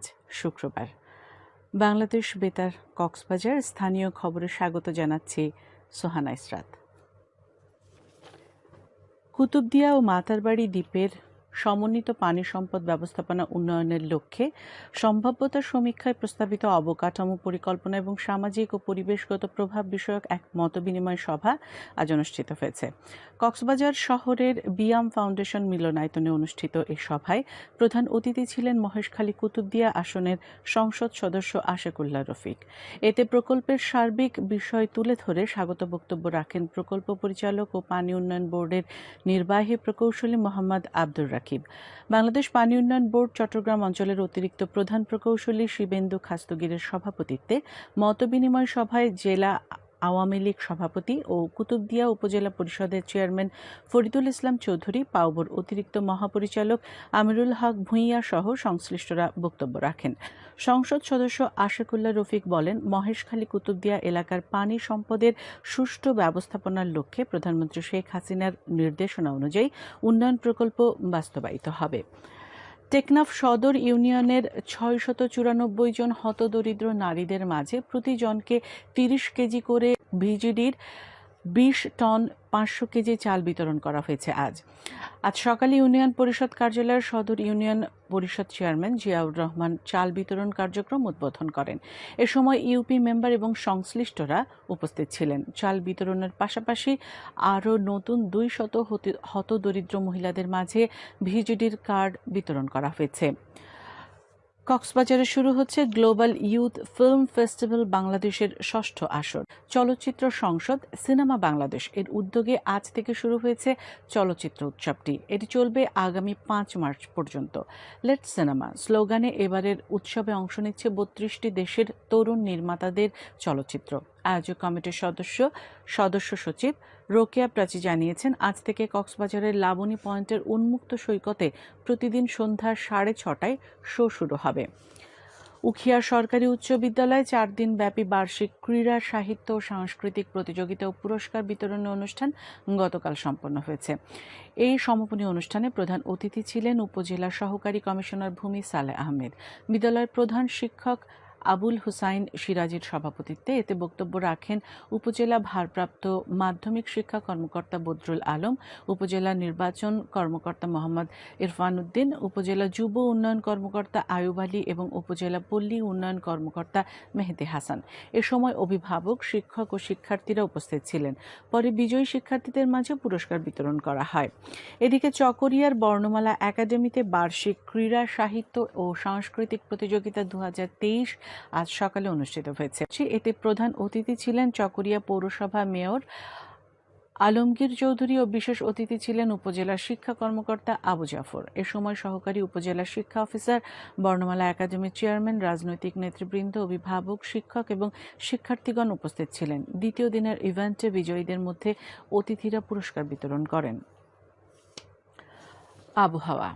আজ শুক্রবার। বাংলাদেশ বেতার কক্সবাজার স্থানীয় খবরে স্বাগত জানাচ্ছি সোহানা ইসরাত। কুতুবদিয়া ও মাতারবাড়ি দ্বীপের সমন্বিত পানি সম্পদ ব্যবস্থাপনা উন্নয়নের লক্ষ্যে সম্ভাব্যতা সমীক্ষায় প্রস্তাবিত অবকাঠামো পরিকল্পনা এবং সামাজিক ও পরিবেশগত প্রভাব বিষয়ক এক মতবিনিময় সভা আজ অনুষ্ঠিত হয়েছে। কক্সবাজার শহরের বিয়াম ফাউন্ডেশন মিলনায়তনে অনুষ্ঠিত এই সভায় প্রধান অতিথি ছিলেন মহেশখালী কুতুবদিয়া আসনের সংসদ সদস্য আশেকুল্লাহ রফিক। এতে প্রকল্পের সার্বিক বিষয় তুলে ধরে স্বাগত বক্তব্য রাখেন প্রকল্প পরিচালক ও পানি উন্নয়ন বোর্ডের নির্বাহী প্রকৌশলী মোহাম্মদ আব্দুর রাকিব। বাংলাদেশ পানি উন্নয়ন বোর্ড চট্টগ্রাম অঞ্চলের অতিরিক্ত প্রধান প্রকৌশলী শিবেন্দু খাস্তগিরের সভাপতিত্বে মতবিনিময় সভায় জেলা আওয়ামী লীগ সভাপতি ও কুতুবদিয়া উপজেলা পরিষদের চেয়ারম্যান ফরিদুল ইসলাম চৌধুরী পাউবর অতিরিক্ত মহাপরিচালক আমিরুল হক ভূঁইয়া সহ সংশ্লিষ্টরা বক্তব্য রাখেন। সংসদ সদস্য আশেকুল্লাহ রফিক বলেন, মহেশখালী কুতুবদিয়া এলাকার পানি সম্পদের সুষ্ঠু ব্যবস্থাপনার লক্ষ্যে প্রধানমন্ত্রী শেখ হাসিনার নির্দেশনা অনুযায়ী উন্নয়ন প্রকল্প বাস্তবায়িত হবে। টেকনাফ সদর ইউনিয়নের ছয়শত চুরানব্বই জন হতদরিদ্র নারীদের মাঝে প্রতিজনকে তিরিশ কেজি করে ভিজিডির বিশ টন পাঁচশো কেজি চাল বিতরণ করা হয়েছে আজ। আজ সকালে ইউনিয়ন পরিষদ কার্যালয়ের সদর ইউনিয়ন পরিষদ চেয়ারম্যান জিয়াউর রহমান চাল বিতরণ কার্যক্রম উদ্বোধন করেন। এ সময় ইউপি মেম্বার এবং সংশ্লিষ্টরা উপস্থিত ছিলেন। চাল বিতরণের পাশাপাশি আরও নতুন দুই শত হতদরিদ্র মহিলাদের মাঝে ভিজিডির কার্ড বিতরণ করা হয়েছে। কক্সবাজারে শুরু হচ্ছে গ্লোবাল ইউথ ফিল্ম ফেস্টিভ্যাল বাংলাদেশের ষষ্ঠ আসর। চলচ্চিত্র সংসদ সিনেমা বাংলাদেশ এর উদ্যোগে আজ থেকে শুরু হয়েছে চলচ্চিত্র উৎসবটি। এটি চলবে আগামী পাঁচ মার্চ পর্যন্ত। লেট সিনেমা স্লোগানে এবারের উৎসবে অংশ নিচ্ছে বত্রিশটি দেশের তরুণ নির্মাতাদের চলচ্চিত্র। আয়োজক কমিটির সদস্য সদস্য সচিব রোকেয়া প্রাচী জানিয়েছেন, আজ থেকে কক্সবাজারের লাবণী পয়েন্টের উন্মুক্ত সৈকতে প্রতিদিন সন্ধ্যা সাড়ে ছটায় শো শুরু হবে। উখিয়া সরকারি উচ্চ বিদ্যালয়ে চার দিন ব্যাপী বার্ষিক ক্রীড়া, সাহিত্য ও সাংস্কৃতিক প্রতিযোগিতা ও পুরস্কার বিতরণী অনুষ্ঠান গতকাল সম্পন্ন হয়েছে। এই সমাপনী অনুষ্ঠানে প্রধান অতিথি ছিলেন উপজেলা সহকারী কমিশনার ভূমি সালে আহমেদ। বিদ্যালয়ের প্রধান শিক্ষক আবুল হুসাইন সিরাজের সভাপতিত্বে এতে বক্তব্য রাখেন উপজেলা ভারপ্রাপ্ত মাধ্যমিক শিক্ষা কর্মকর্তা বদরুল আলম, উপজেলা নির্বাচন কর্মকর্তা মোহাম্মদ ইরফান উদ্দিন উপজেলা যুব উন্নয়ন কর্মকর্তা আয়ুব আলী এবং উপজেলা পল্লী উন্নয়ন কর্মকর্তা মেহেদি হাসান। এ সময় অভিভাবক, শিক্ষক ও শিক্ষার্থীরা উপস্থিত ছিলেন। পরে বিজয়ী শিক্ষার্থীদের মাঝে পুরস্কার বিতরণ করা হয়। এদিকে চকরিয়ার বর্ণমালা একাডেমিতে বার্ষিক ক্রীড়া সাহিত্য ও সাংস্কৃতিক প্রতিযোগিতা দু হাজার তেইশ আজ সকালে অনুষ্ঠিত হয়েছে। এতে প্রধান অতিথি ছিলেন চকরিয়া পৌরসভা মেয়র আলমগীর চৌধুরী ও বিশেষ অতিথি ছিলেন উপজেলা শিক্ষা কর্মকর্তা আবু জাফর। এ সময় সহকারী উপজেলা শিক্ষা অফিসার, বর্ণমালা একাডেমির চেয়ারম্যান, রাজনৈতিক নেতৃবৃন্দ, অভিভাবক, শিক্ষক এবং শিক্ষার্থীগণ উপস্থিত ছিলেন। দ্বিতীয় দিনের ইভেন্টে বিজয়ীদের মধ্যে অতিথিরা পুরস্কার বিতরণ করেন। আবহাওয়া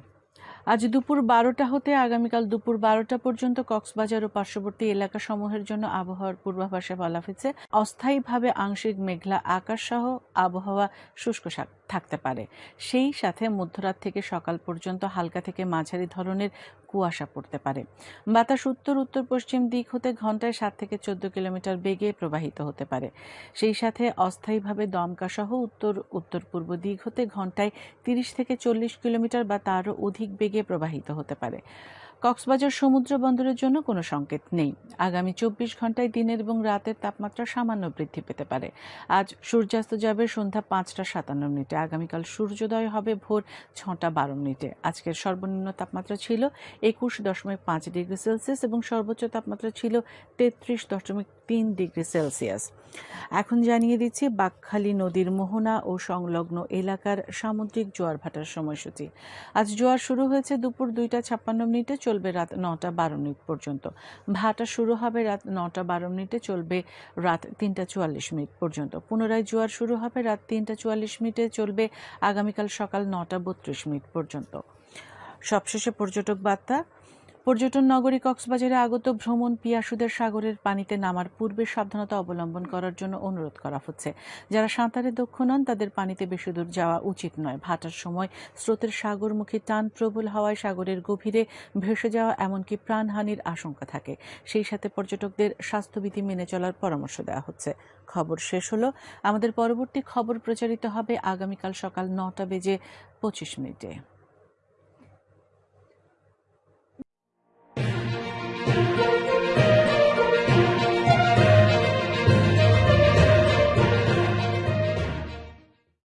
আজ দুপুর বারোটা হতে আগামীকাল দুপুর বারোটা পর্যন্ত কক্সবাজার ও পার্শ্ববর্তী এলাকা সমূহের জন্য আবহাওয়ার পূর্বাভাসে বলা হয়েছে, অস্থায়ীভাবে আংশিক মেঘলা আকাশ সহ আবহাওয়া শুষ্ক থাকতে পারে। সেই সাথে মধ্যরাত থেকে সকাল পর্যন্ত হালকা থেকে মাঝারি ধরনের কুয়াশা পড়তে পারে। বাতাস উত্তর উত্তর পশ্চিম দিক হতে ঘন্টায় সাত থেকে চোদ্দ কিলোমিটার বেগে প্রবাহিত হতে পারে। সেই সাথে অস্থায়ীভাবে দমকা সহ উত্তর উত্তর পূর্ব দিক হতে ঘন্টায় তিরিশ থেকে চল্লিশ কিলোমিটার বা তারও অধিক বেগে প্রবাহিত হতে পারে। কক্সবাজার সমুদ্র বন্দরের জন্য কোনো সংকেত নেই। আগামী চব্বিশ ঘন্টায় দিনের এবং রাতের তাপমাত্রা সামান্য বৃদ্ধি পেতে পারে। আজ সূর্যাস্ত যাবে সন্ধ্যা পাঁচটা সাতান্ন মিনিটে। আগামীকাল সূর্যোদয় হবে ভোর ছটা বারো মিনিটে। আজকের সর্বনিম্ন তাপমাত্রা ছিল একুশ দশমিক পাঁচ ডিগ্রি সেলসিয়াস এবং সর্বোচ্চ তাপমাত্রা ছিল তেত্রিশ দশমিক তিন ডিগ্রি সেলসিয়াস। এখন জানিয়ে দিচ্ছি বাকখালী নদীর মোহনা ও সংলগ্ন এলাকার সামুদ্রিক জোয়ার ভাটার সময়সূচি। আজ জোয়ার শুরু হয়েছে দুপুর দুইটা ছাপ্পান্ন মিনিটে। চলবে রাত নটা বারো মিনিট পর্যন্ত। ভাটা শুরু হবে রাত নটা বারো মিনিটে, চলবে রাত তিনটা চুয়াল্লিশ মিনিট পর্যন্ত। পুনরায় জোয়ার শুরু হবে রাত তিনটা চুয়াল্লিশ মিনিটে, চলবে আগামীকাল সকাল নটা বত্রিশ মিনিট পর্যন্ত। সবশেষে পর্যটক বার্তা পর্যটন নগরী কক্সবাজারে আগত ভ্রমণ পিয়াসুদের সাগরের পানিতে নামার পূর্বে সাবধানতা অবলম্বন করার জন্য অনুরোধ করা হচ্ছে। যারা সাঁতারে দক্ষ নন, তাদের পানিতে বেশি দূর যাওয়া উচিত নয়। ভাটার সময় স্রোতের সাগরমুখী টান প্রবল হওয়ায় সাগরের গভীরে ভেসে যাওয়া এমনকি প্রাণহানির আশঙ্কা থাকে। সেই সাথে পর্যটকদের স্বাস্থ্যবিধি মেনে চলার পরামর্শ দেওয়া হচ্ছে। খবর শেষ হলো। আমাদের পরবর্তী খবর প্রচারিত হবে আগামীকাল সকাল নটা বেজে পঁচিশ মিনিটে।